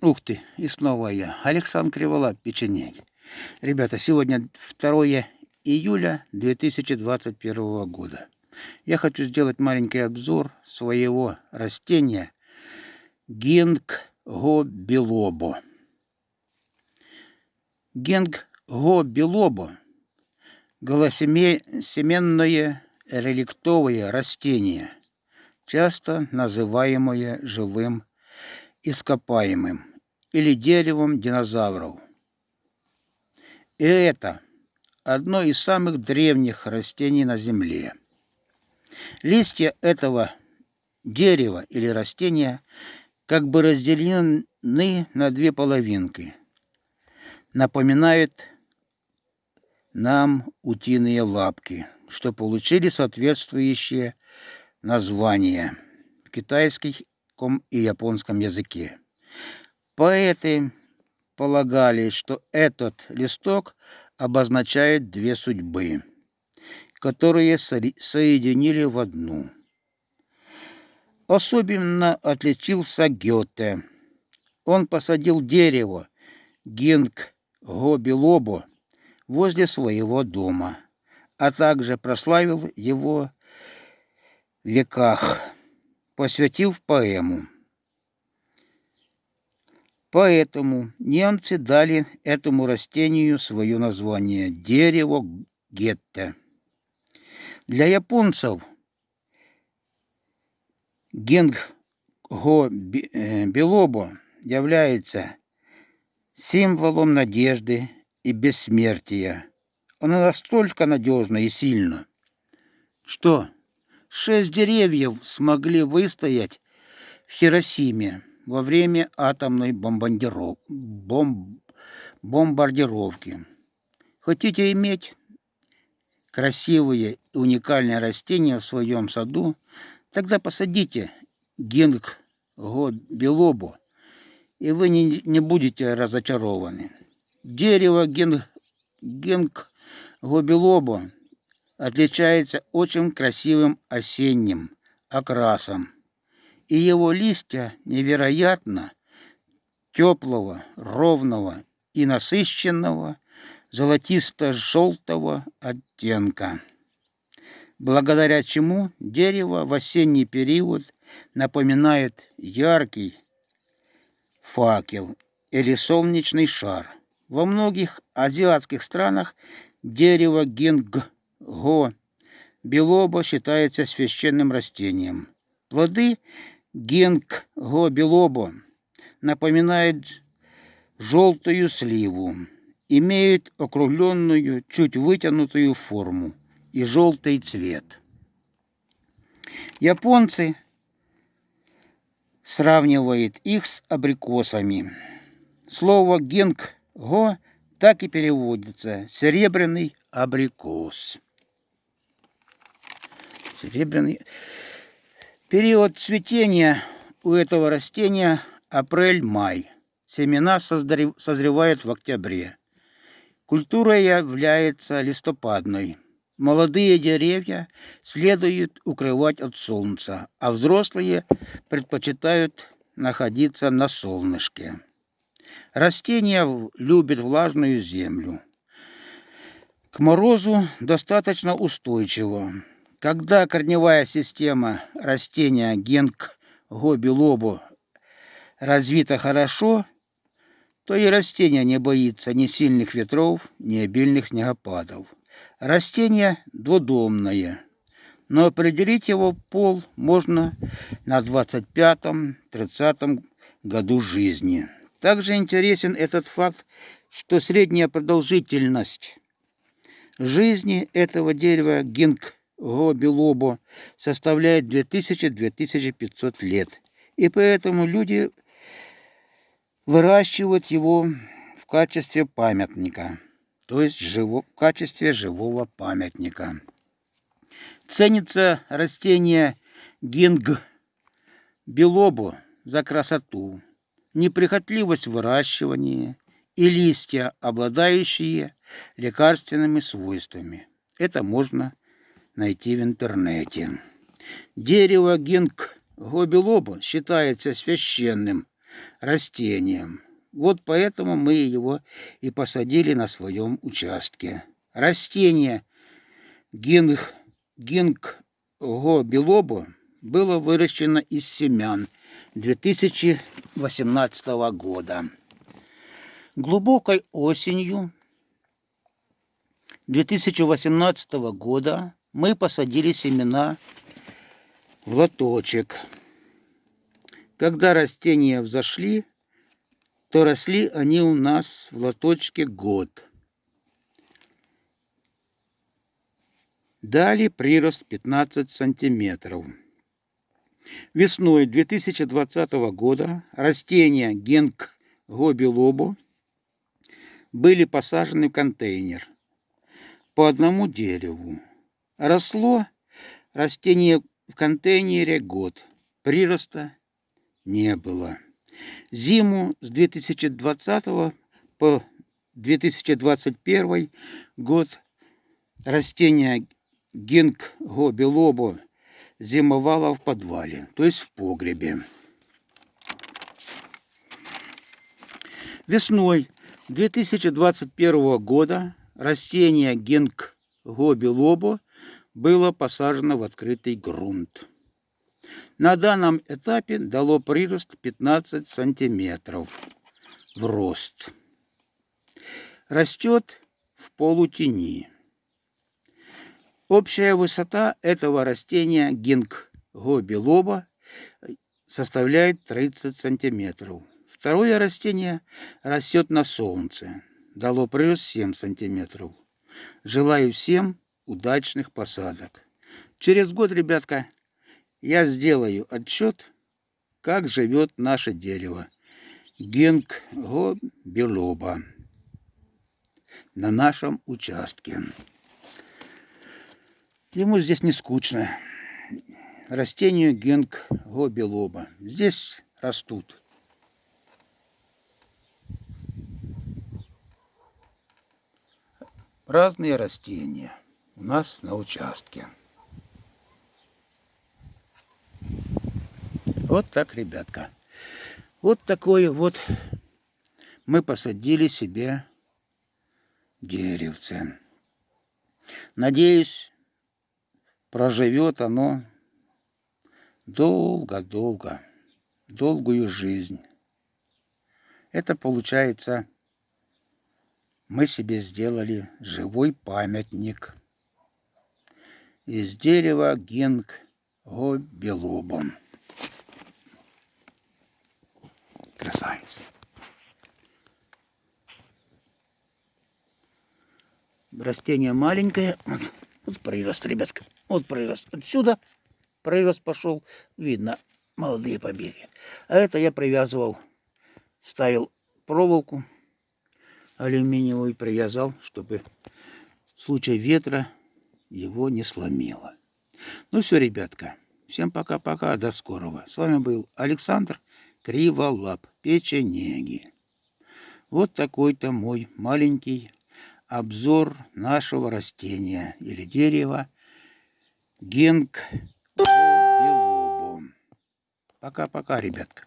Ух ты, и снова я, Александр Криволап, печенег. Ребята, сегодня 2 июля 2021 года. Я хочу сделать маленький обзор своего растения Гингго белобо. Гингго белобо – голосеменное реликтовое растение, часто называемое живым ископаемым или деревом динозавров. И это одно из самых древних растений на Земле. Листья этого дерева или растения как бы разделены на две половинки. Напоминают нам утиные лапки, что получили соответствующие названия в китайском и японском языке. Поэты полагали, что этот листок обозначает две судьбы, которые соединили в одну. Особенно отличился Гёте. Он посадил дерево Гинг Гобилобо возле своего дома, а также прославил его веках, посвятив поэму. Поэтому немцы дали этому растению свое название – дерево гетте. Для японцев генгго э, белобо является символом надежды и бессмертия. Оно настолько надежно и сильно, что шесть деревьев смогли выстоять в Хиросиме во время атомной бомбардиров... бомб... бомбардировки. Хотите иметь красивые и уникальные растения в своем саду, тогда посадите гинг белобу, и вы не, не будете разочарованы. Дерево гинг, гинг отличается очень красивым осенним окрасом и его листья невероятно теплого, ровного и насыщенного золотисто-желтого оттенка, благодаря чему дерево в осенний период напоминает яркий факел или солнечный шар. Во многих азиатских странах дерево гинго белоба считается священным растением. Плоды Генг-го белобо напоминает желтую сливу, имеет округленную, чуть вытянутую форму и желтый цвет. Японцы сравнивают их с абрикосами. Слово генг-го так и переводится «серебряный абрикос». Серебряный Период цветения у этого растения апрель-май. Семена созревают в октябре. Культура является листопадной. Молодые деревья следует укрывать от солнца, а взрослые предпочитают находиться на солнышке. Растение любит влажную землю. К морозу достаточно устойчиво. Когда корневая система растения генг гобилобу развита хорошо, то и растение не боится ни сильных ветров, ни обильных снегопадов. Растение двудомное, но определить его пол можно на 25-30 году жизни. Также интересен этот факт, что средняя продолжительность жизни этого дерева гинг Гобилобо составляет 2000-2500 лет. И поэтому люди выращивают его в качестве памятника, то есть живо, в качестве живого памятника. Ценится растение гинг белобу за красоту, неприхотливость выращивания и листья, обладающие лекарственными свойствами. Это можно найти в интернете. Дерево гинг гобелоба считается священным растением. Вот поэтому мы его и посадили на своем участке. Растение гинг, гингго белобо было выращено из семян 2018 года. Глубокой осенью 2018 года мы посадили семена в лоточек. Когда растения взошли, то росли они у нас в лоточке год. Дали прирост 15 сантиметров. Весной 2020 года растения генк гобилобу были посажены в контейнер по одному дереву. Росло растение в контейнере год, прироста не было. Зиму с 2020 по 2021 год растение гингго белобо зимовало в подвале, то есть в погребе. Весной 2021 года растение гингго белобо было посажено в открытый грунт. На данном этапе дало прирост 15 сантиметров в рост. Растет в полутени. Общая высота этого растения гингго белоба составляет 30 сантиметров. Второе растение растет на солнце. Дало прирост 7 сантиметров. Желаю всем удачных посадок. Через год, ребятка, я сделаю отчет, как живет наше дерево. Генгго белоба на нашем участке. Ему здесь не скучно. Растению генгго белоба. Здесь растут. Разные растения у нас на участке. Вот так, ребятка. Вот такое вот мы посадили себе деревце. Надеюсь, проживет оно долго-долго, долгую жизнь. Это получается, мы себе сделали живой памятник из дерева гинг белобом. Красавец. Растение маленькое. Вот, вот прирост, ребятка. Вот прирост. Отсюда прирост пошел. Видно молодые побеги. А это я привязывал. Ставил проволоку алюминиевую привязал, чтобы в случае ветра его не сломило. Ну все, ребятка. Всем пока-пока. До скорого. С вами был Александр криволап, печенеги. Вот такой-то мой маленький обзор нашего растения или дерева генг. Пока-пока, ребятка.